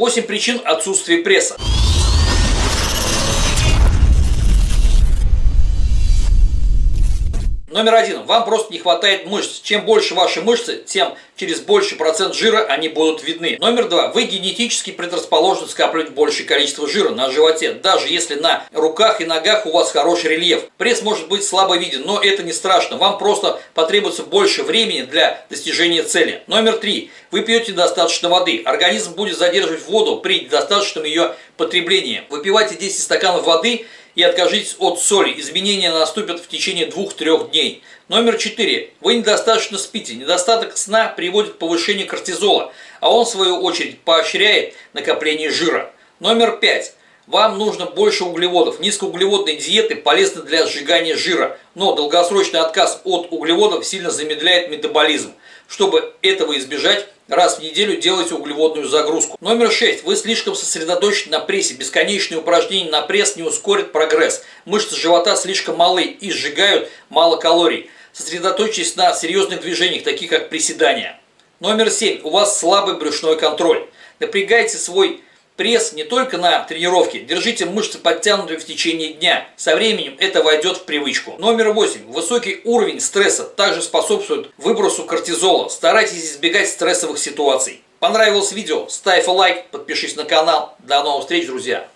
8 причин отсутствия пресса. Номер один. Вам просто не хватает мышц. Чем больше ваши мышцы, тем через больший процент жира они будут видны. Номер два. Вы генетически предрасположены скапливать большее количество жира на животе, даже если на руках и ногах у вас хороший рельеф. Пресс может быть слабо виден, но это не страшно. Вам просто потребуется больше времени для достижения цели. Номер три. Вы пьете достаточно воды. Организм будет задерживать воду при достаточном ее потреблении. Выпивайте 10 стаканов воды – и откажитесь от соли. Изменения наступят в течение 2-3 дней. Номер 4. Вы недостаточно спите. Недостаток сна приводит к повышению кортизола, а он в свою очередь поощряет накопление жира. Номер 5. Вам нужно больше углеводов. Низкоуглеводные диеты полезны для сжигания жира, но долгосрочный отказ от углеводов сильно замедляет метаболизм. Чтобы этого избежать, раз в неделю делайте углеводную загрузку. Номер 6. Вы слишком сосредоточены на прессе. Бесконечные упражнения на пресс не ускорят прогресс. Мышцы живота слишком малы и сжигают мало калорий. Сосредоточьтесь на серьезных движениях, таких как приседания. Номер 7. У вас слабый брюшной контроль. Напрягайте свой пресс не только на тренировке. Держите мышцы подтянутые в течение дня. Со временем это войдет в привычку. Номер 8. Высокий уровень стресса также способствует выбросу кортизола. Старайтесь избегать стрессовых ситуаций. Понравилось видео? Ставь лайк, подпишись на канал. До новых встреч, друзья!